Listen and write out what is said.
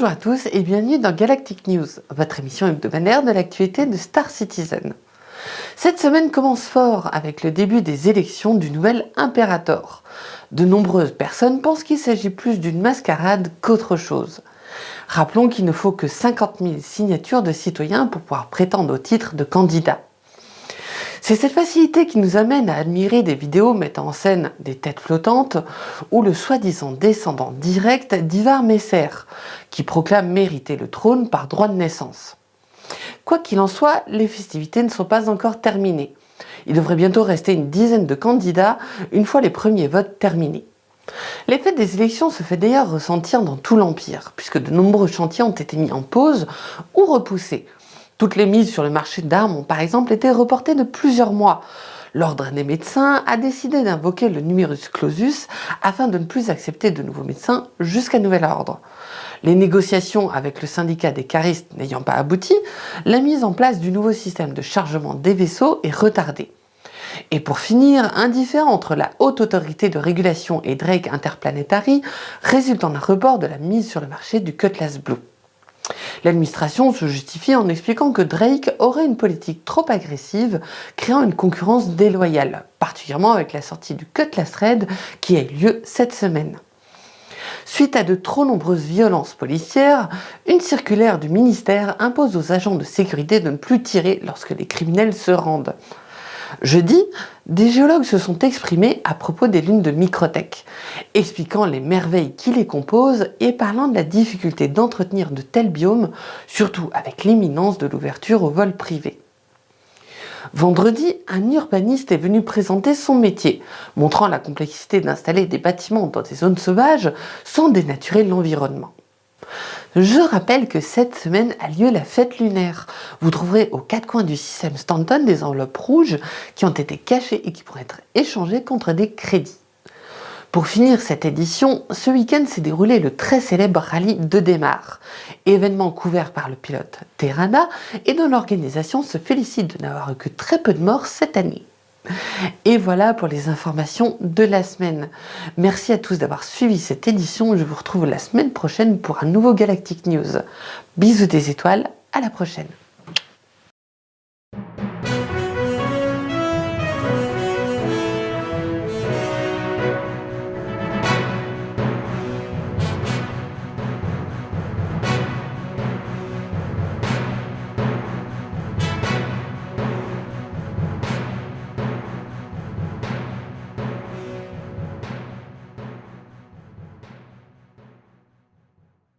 Bonjour à tous et bienvenue dans Galactic News, votre émission hebdomadaire de l'actualité de Star Citizen. Cette semaine commence fort avec le début des élections du nouvel Imperator. De nombreuses personnes pensent qu'il s'agit plus d'une mascarade qu'autre chose. Rappelons qu'il ne faut que 50 000 signatures de citoyens pour pouvoir prétendre au titre de candidat. C'est cette facilité qui nous amène à admirer des vidéos mettant en scène des têtes flottantes ou le soi-disant descendant direct d'Ivar Messer, qui proclame mériter le trône par droit de naissance. Quoi qu'il en soit, les festivités ne sont pas encore terminées. Il devrait bientôt rester une dizaine de candidats une fois les premiers votes terminés. L'effet des élections se fait d'ailleurs ressentir dans tout l'Empire, puisque de nombreux chantiers ont été mis en pause ou repoussés, toutes les mises sur le marché d'armes ont par exemple été reportées de plusieurs mois. L'Ordre des médecins a décidé d'invoquer le numerus clausus afin de ne plus accepter de nouveaux médecins jusqu'à nouvel ordre. Les négociations avec le syndicat des caristes n'ayant pas abouti, la mise en place du nouveau système de chargement des vaisseaux est retardée. Et pour finir, un différend entre la Haute Autorité de Régulation et Drake Interplanetary résulte en un report de la mise sur le marché du Cutlass Blue. L'administration se justifie en expliquant que Drake aurait une politique trop agressive, créant une concurrence déloyale, particulièrement avec la sortie du Cutlass Red qui a eu lieu cette semaine. Suite à de trop nombreuses violences policières, une circulaire du ministère impose aux agents de sécurité de ne plus tirer lorsque les criminels se rendent. Jeudi, des géologues se sont exprimés à propos des lunes de Microtech, expliquant les merveilles qui les composent et parlant de la difficulté d'entretenir de tels biomes, surtout avec l'imminence de l'ouverture au vol privé. Vendredi, un urbaniste est venu présenter son métier, montrant la complexité d'installer des bâtiments dans des zones sauvages sans dénaturer l'environnement. Je rappelle que cette semaine a lieu la fête lunaire. Vous trouverez aux quatre coins du système Stanton des enveloppes rouges qui ont été cachées et qui pourraient être échangées contre des crédits. Pour finir cette édition, ce week-end s'est déroulé le très célèbre rallye de Démarre, événement couvert par le pilote Terrana et dont l'organisation se félicite de n'avoir eu que très peu de morts cette année. Et voilà pour les informations de la semaine. Merci à tous d'avoir suivi cette édition. Je vous retrouve la semaine prochaine pour un nouveau Galactic News. Bisous des étoiles, à la prochaine.